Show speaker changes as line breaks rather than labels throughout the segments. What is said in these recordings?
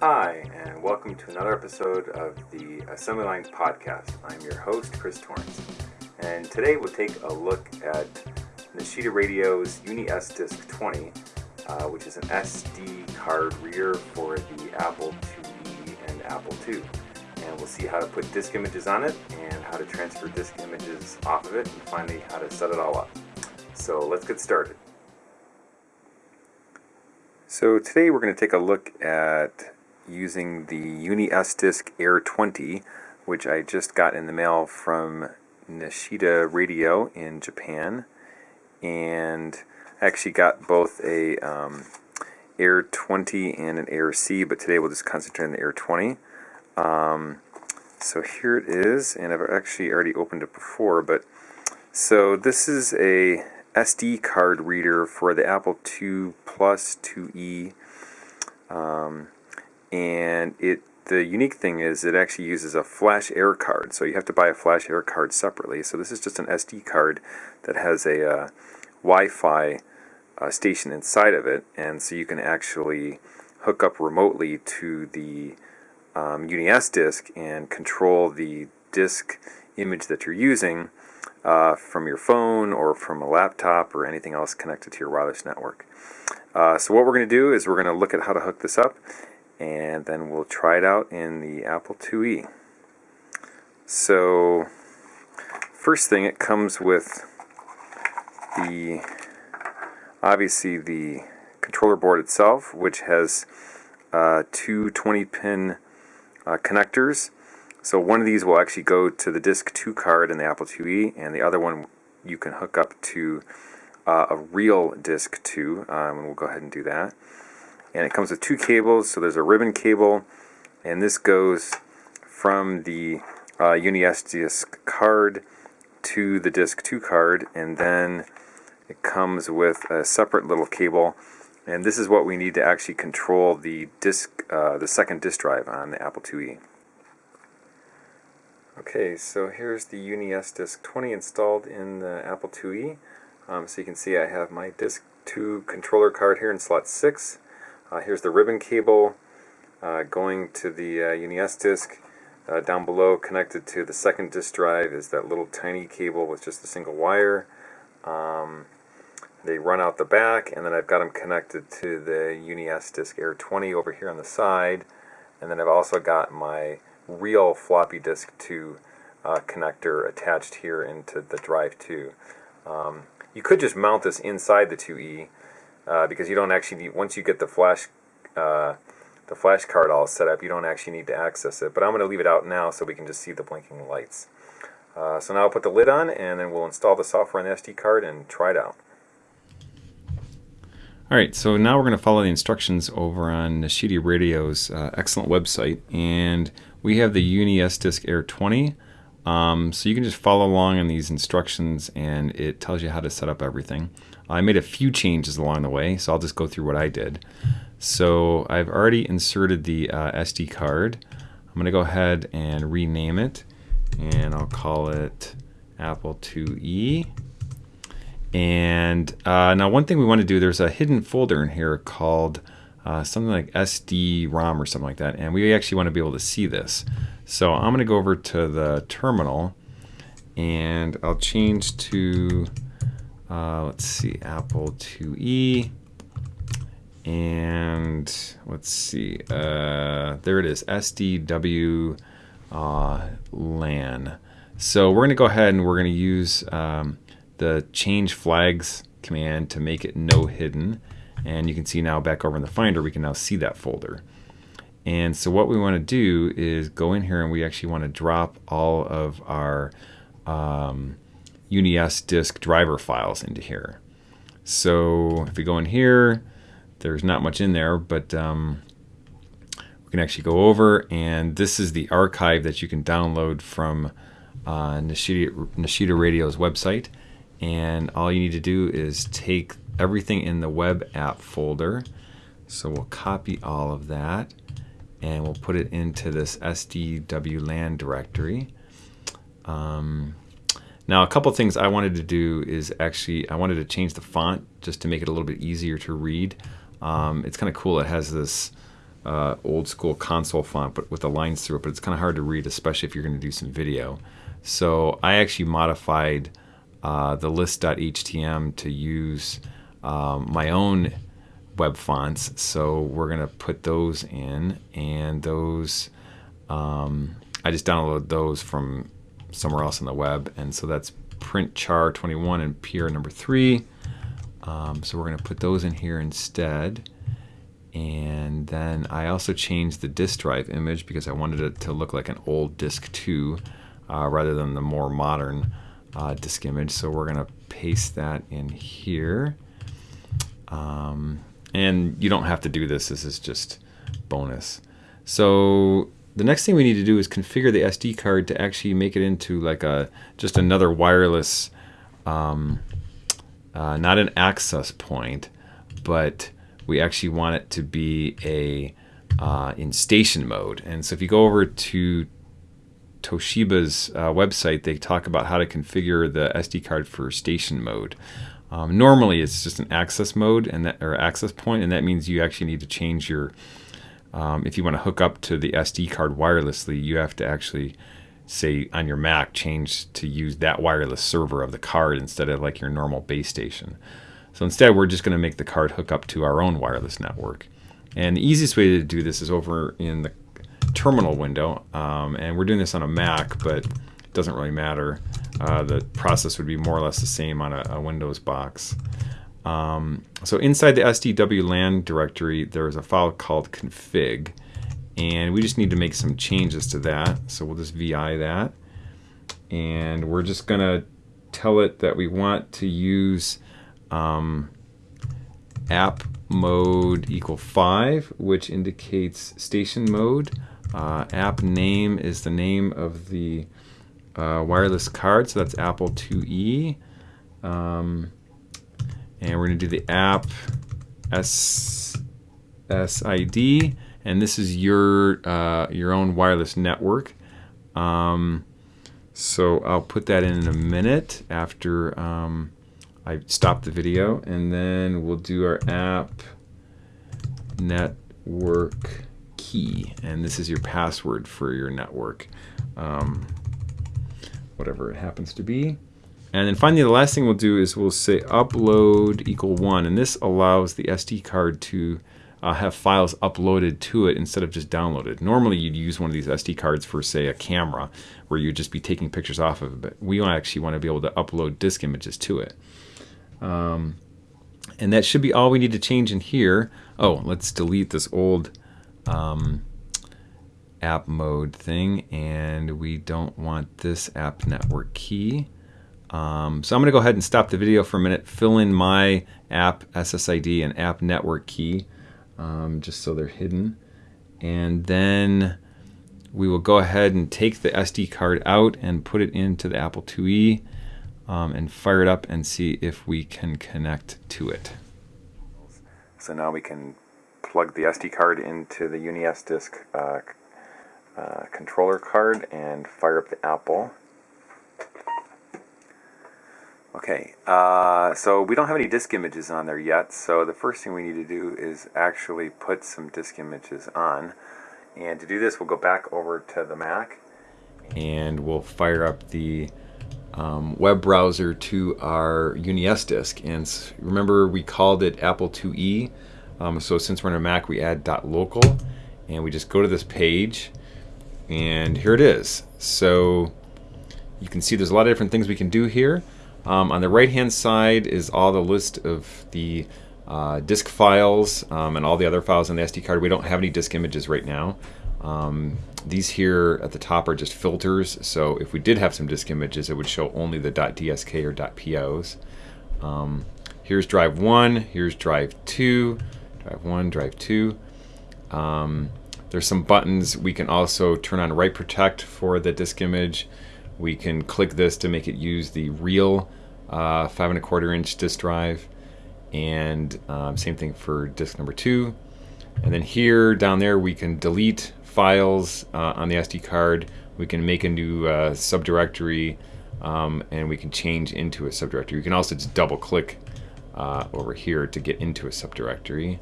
Hi, and welcome to another episode of the Assembly Lines Podcast. I'm your host, Chris Torrance, and today we'll take a look at Nishida Radio's UniSDisk 20, uh, which is an SD card reader for the Apple IIe and Apple II. And we'll see how to put disk images on it and how to transfer disk images off of it, and finally how to set it all up. So let's get started. So today we're going to take a look at using the UniSDisk Air 20, which I just got in the mail from Nishida Radio in Japan. And I actually got both a um, Air 20 and an Air C, but today we'll just concentrate on the Air 20. Um, so here it is, and I've actually already opened it before, but so this is a SD card reader for the Apple II Plus 2E. Um, and it the unique thing is it actually uses a FlashAir card. So you have to buy a FlashAir card separately. So this is just an SD card that has a uh, Wi-Fi uh, station inside of it. And so you can actually hook up remotely to the um, UniSDisk and control the disk image that you're using uh, from your phone or from a laptop or anything else connected to your wireless network. Uh, so what we're going to do is we're going to look at how to hook this up and then we'll try it out in the Apple IIe. So first thing it comes with the obviously the controller board itself which has uh, two 20 pin uh, connectors so one of these will actually go to the disk 2 card in the Apple IIe and the other one you can hook up to uh, a real disk 2 um, and we'll go ahead and do that and it comes with two cables so there's a ribbon cable and this goes from the uh, UniSDisk card to the disk 2 card and then it comes with a separate little cable. And this is what we need to actually control the disk uh, the second disk drive on the Apple IIe okay so here's the UniS disk 20 installed in the Apple IIe um, so you can see I have my disk 2 controller card here in slot 6 uh, here's the ribbon cable uh, going to the uh, disk. Uh, down below, connected to the second disk drive, is that little tiny cable with just a single wire. Um, they run out the back, and then I've got them connected to the UniSDisk Air 20 over here on the side. And then I've also got my real floppy disk 2 uh, connector attached here into the drive 2. Um, you could just mount this inside the 2E, uh, because you don't actually need, once you get the flash uh, the flash card all set up you don't actually need to access it. But I'm going to leave it out now so we can just see the blinking lights. Uh, so now I'll put the lid on and then we'll install the software on the SD card and try it out. Alright, so now we're going to follow the instructions over on Nishida Radio's uh, excellent website. And we have the UniSDisk Air 20 um, so you can just follow along in these instructions and it tells you how to set up everything. I made a few changes along the way, so I'll just go through what I did. So I've already inserted the uh, SD card. I'm going to go ahead and rename it, and I'll call it Apple IIe. And uh, now one thing we want to do, there's a hidden folder in here called uh, something like SD-ROM or something like that, and we actually want to be able to see this. So I'm going to go over to the terminal, and I'll change to uh, let's see, Apple IIe. And let's see, uh, there it is, SDW uh, LAN. So we're going to go ahead and we're going to use um, the change flags command to make it no hidden. And you can see now back over in the Finder, we can now see that folder. And so what we want to do is go in here and we actually want to drop all of our um, UniSDisk driver files into here. So if we go in here, there's not much in there, but um, we can actually go over and this is the archive that you can download from uh, Nishida, Nishida Radio's website. And all you need to do is take everything in the web app folder. So we'll copy all of that and we'll put it into this SDWLAN directory. Um, now, a couple things I wanted to do is actually, I wanted to change the font just to make it a little bit easier to read. Um, it's kind of cool. It has this uh, old school console font, but with the lines through it. But it's kind of hard to read, especially if you're going to do some video. So I actually modified uh, the list.htm to use um, my own web fonts. So we're going to put those in, and those um, I just downloaded those from somewhere else on the web, and so that's print char 21 and PR number three. Um, so we're going to put those in here instead. And then I also changed the disk drive image because I wanted it to look like an old disk 2 uh, rather than the more modern uh, disk image. So we're going to paste that in here. Um, and you don't have to do this. This is just bonus. So the next thing we need to do is configure the SD card to actually make it into like a just another wireless, um, uh, not an access point, but we actually want it to be a uh, in station mode. And so if you go over to Toshiba's uh, website, they talk about how to configure the SD card for station mode. Um, normally, it's just an access mode and that, or access point, and that means you actually need to change your um, if you want to hook up to the SD card wirelessly, you have to actually say on your Mac change to use that wireless server of the card instead of like your normal base station. So instead, we're just going to make the card hook up to our own wireless network. And the easiest way to do this is over in the terminal window. Um, and we're doing this on a Mac, but it doesn't really matter. Uh, the process would be more or less the same on a, a Windows box. Um, so inside the SDW LAN directory, there's a file called config, and we just need to make some changes to that. So we'll just VI that, and we're just gonna tell it that we want to use um, app mode equal 5, which indicates station mode. Uh, app name is the name of the uh, wireless card, so that's Apple IIe. Um, and we're going to do the app S SID, and this is your uh, your own wireless network. Um, so I'll put that in in a minute after um, I stop the video, and then we'll do our app network key, and this is your password for your network, um, whatever it happens to be. And then finally, the last thing we'll do is we'll say upload equal one, and this allows the SD card to uh, have files uploaded to it instead of just downloaded. Normally, you'd use one of these SD cards for, say, a camera, where you'd just be taking pictures off of it. But we actually want to be able to upload disk images to it. Um, and that should be all we need to change in here. Oh, let's delete this old um, app mode thing, and we don't want this app network key. Um, so I'm going to go ahead and stop the video for a minute, fill in my app SSID and app network key, um, just so they're hidden. And then we will go ahead and take the SD card out and put it into the Apple IIe um, and fire it up and see if we can connect to it. So now we can plug the SD card into the UniSDisk uh, uh, controller card and fire up the Apple. Okay, uh, so we don't have any disk images on there yet, so the first thing we need to do is actually put some disk images on. And to do this, we'll go back over to the Mac, and we'll fire up the um, web browser to our UniSDisk. And remember, we called it Apple IIe, um, so since we're on a Mac, we add .local, and we just go to this page, and here it is. So you can see there's a lot of different things we can do here. Um, on the right hand side is all the list of the uh, disk files um, and all the other files on the SD card. We don't have any disk images right now. Um, these here at the top are just filters, so if we did have some disk images, it would show only the .dsk or .pos. Um, here's drive 1, here's drive 2, drive 1, drive 2. Um, there's some buttons. We can also turn on write protect for the disk image. We can click this to make it use the real uh, five and a quarter inch disk drive. And um, same thing for disk number two. And then here, down there, we can delete files uh, on the SD card. We can make a new uh, subdirectory um, and we can change into a subdirectory. You can also just double click uh, over here to get into a subdirectory.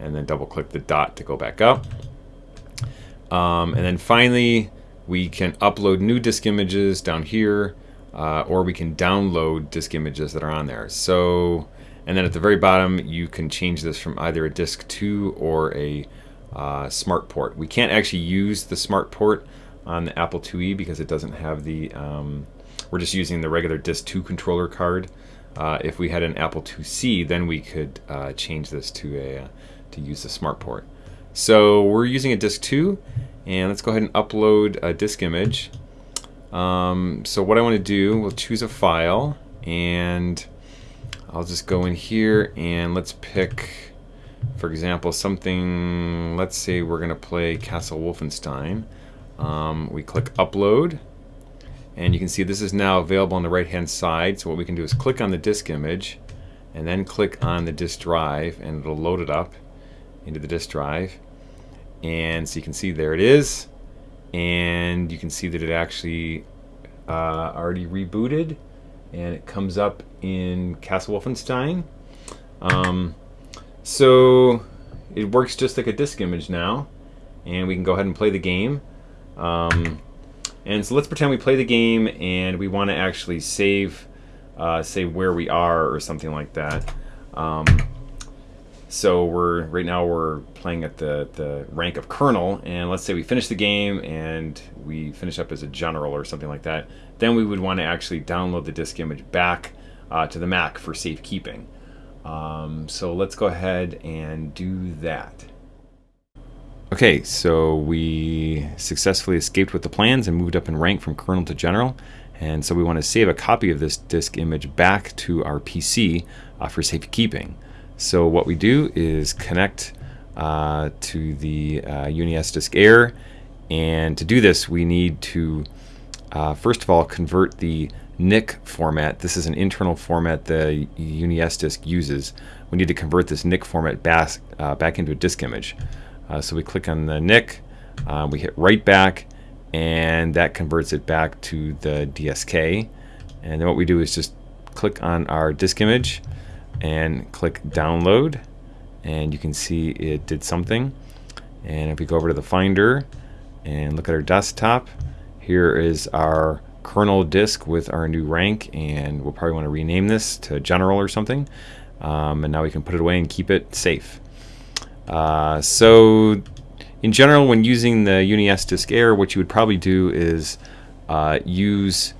and then double click the dot to go back up. Um, and then finally, we can upload new disk images down here, uh, or we can download disk images that are on there. So, and then at the very bottom, you can change this from either a disk 2 or a uh, smart port. We can't actually use the smart port on the Apple IIe because it doesn't have the, um, we're just using the regular disk 2 controller card. Uh, if we had an Apple IIc, then we could uh, change this to a uh, to use the smart port. So we're using a disk 2 and let's go ahead and upload a disk image. Um, so what I want to do, we'll choose a file and I'll just go in here and let's pick, for example, something, let's say we're going to play Castle Wolfenstein. Um, we click upload and you can see this is now available on the right hand side. So what we can do is click on the disk image and then click on the disk drive and it'll load it up into the disk drive. And so you can see there it is. And you can see that it actually uh, already rebooted and it comes up in Castle Wolfenstein. Um, so it works just like a disk image now and we can go ahead and play the game. Um, and so let's pretend we play the game and we want to actually save, uh, say where we are or something like that. Um, so we're right now we're playing at the the rank of colonel, and let's say we finish the game and we finish up as a general or something like that. Then we would want to actually download the disk image back uh, to the Mac for safekeeping. Um, so let's go ahead and do that. Okay, so we successfully escaped with the plans and moved up in rank from colonel to general. And so we want to save a copy of this disk image back to our PC uh, for safekeeping. So what we do is connect uh, to the uh, UniSDisk Air and to do this we need to uh, first of all convert the NIC format. This is an internal format the UniSDisk uses. We need to convert this NIC format back, uh, back into a disk image. Uh, so we click on the NIC, uh, we hit write back and that converts it back to the DSK. And then what we do is just click on our disk image and click download and you can see it did something. And if we go over to the finder and look at our desktop here is our colonel disk with our new rank and we'll probably want to rename this to general or something. Um, and now we can put it away and keep it safe. Uh, so in general when using the UniSDisk Air what you would probably do is uh, use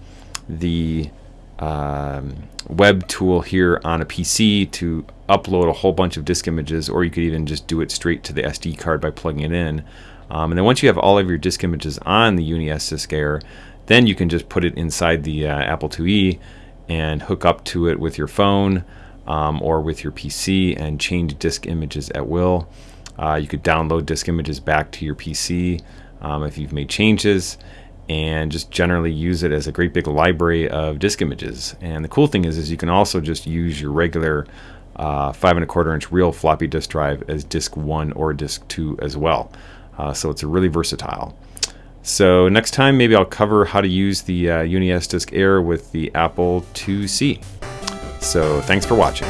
the um, web tool here on a PC to upload a whole bunch of disk images, or you could even just do it straight to the SD card by plugging it in. Um, and then once you have all of your disk images on the UniSDisk Air, then you can just put it inside the uh, Apple IIe and hook up to it with your phone um, or with your PC and change disk images at will. Uh, you could download disk images back to your PC um, if you've made changes and just generally use it as a great big library of disk images. And the cool thing is, is you can also just use your regular uh, five and a quarter inch real floppy disk drive as disk one or disk two as well. Uh, so it's really versatile. So next time maybe I'll cover how to use the uh, UniSDisk Air with the Apple IIc. So thanks for watching.